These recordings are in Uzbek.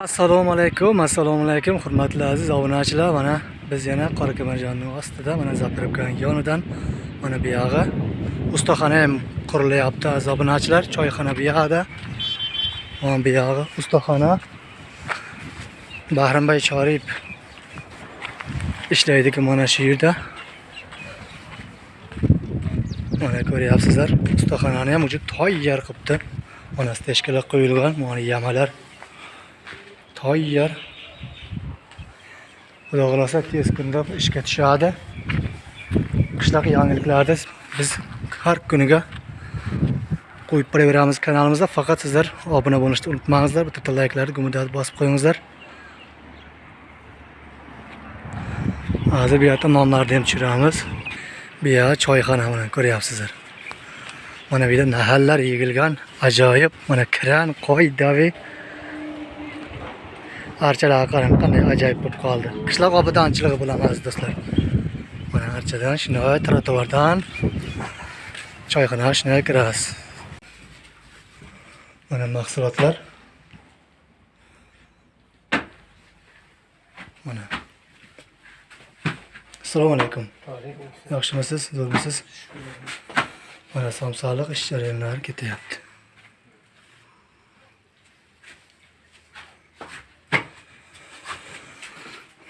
assalomu alaykum assalomu alaykum hurmatli aziz obunachilar. Mana biz yana qora ostida mana zapravkani yonidan mana bu yog'i. Ustaxona ham qurilyapti aziz obunachilar choyxona bu yoqda mana bu yog'i ustaxona. Bahrimbay chorib ishlaydiku mana shu yerda. Mana ko'ryapsizlar ustaxonani ham уже tayyor qilibdi mana stechkalar qo'yilgan mana yamalar tayyor xudo xohlasa tez kunda ishga tushadi. Qishloq yangiliklarida biz har kuniga qo'yib boraveramiz kanalimizda. Faqat sizlar obuna bo'lishni unutmangizlar bitta layklarni gumidani bosib qo'yingizlar. Hozir bu yoqda nonlarni ham tushiramiz. Bu yoq choyxona mana ko'ryapsizlar. Mana bu yerda nahallar yig'ilgan ajoyib. Mana kran qo'y davi archalarga qarang qanday ajoyib bo'lib qoldi. Qishloq obodonchiligi bilan aziz do'stlar mana archadan shunday trotuardan choyxonaga shunday kirasiz mana mahsulotlar. Mana. Assalomu alaykum. Yaxshimisiz? Zo'rmisiz? Mana somsoliq ish jarayonlari ketyapti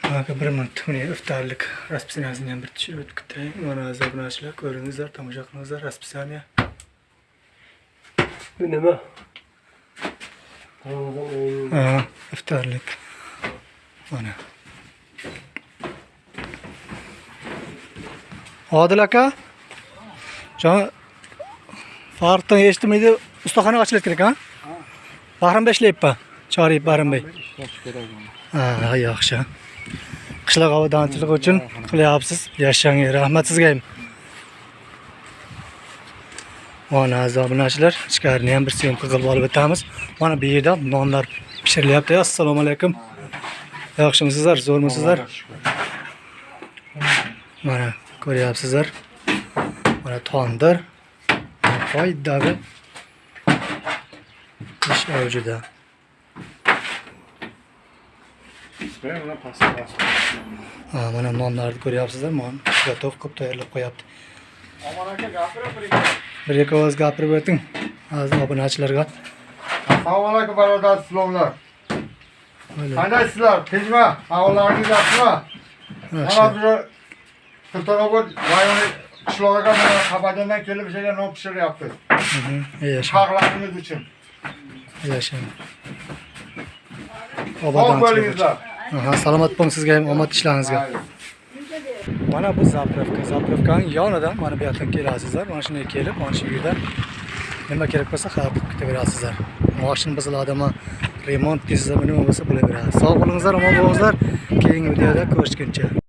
Aka bir minut mine iftarlik расписаниесini ham bir tushirib o'tib. Mana aziz obunachilar ko'ringizlar, tomosha qilingizlar расписание. Bu nima? Ha, iftarlik. Mana. Odil aka. Farqdan eshitmaydi, ustaxona ochilib kerak, ha? Bahrimbay ishlayapti. Chorib Bahrimbay. Ha, yaxshi. Qishloq obodonchiligi uchun qilyapsiz. Yashang rahmat sizga ham mana aziz obunachilar ichkarini ham bir syomka qilib olib o'tamiz. Mana bu yerda nonlar pishirilyapti assalomu alaykum. Yaxshimisizlar zo'rmisizlar? Mana ko'ryapsizlar. Mana tondir. Foydali ish avjida Ha, mana nonlarni ko'ryapsizlar mana готов qilib tayyorlab qo'yapti Omon aka gapirib bir ikki. ovoz gapirib o'ting aziz obunachilarga Assalomu alaykum barodar sizlar. Qandaysizlar? Tinchmi? Ahvollaringiz yaxshimi? Mana bir Sultonobod rayoni qishlog'iga mana Qabadandan kelib o'shaga non pishiryapti. Mhm, yashang Xalqlarimiz uchun. yashang bo'lingizlar. Aha, salomat bo'ling sizga ham omad ishlaringizga mana bu zapravka. Zapravkaning yonidan mana bu yoqdan kelasizlar. Mana shunday kelib mana shu yerda nima kerak bo'lsa xarid qilib ketaverasizlar moshina buziladimi remont qilsa nima bo'lsa bo'laveradi. Sog' bo'lingizlar omon bo'lingizlar. Keyingi videoda ko'rishguncha.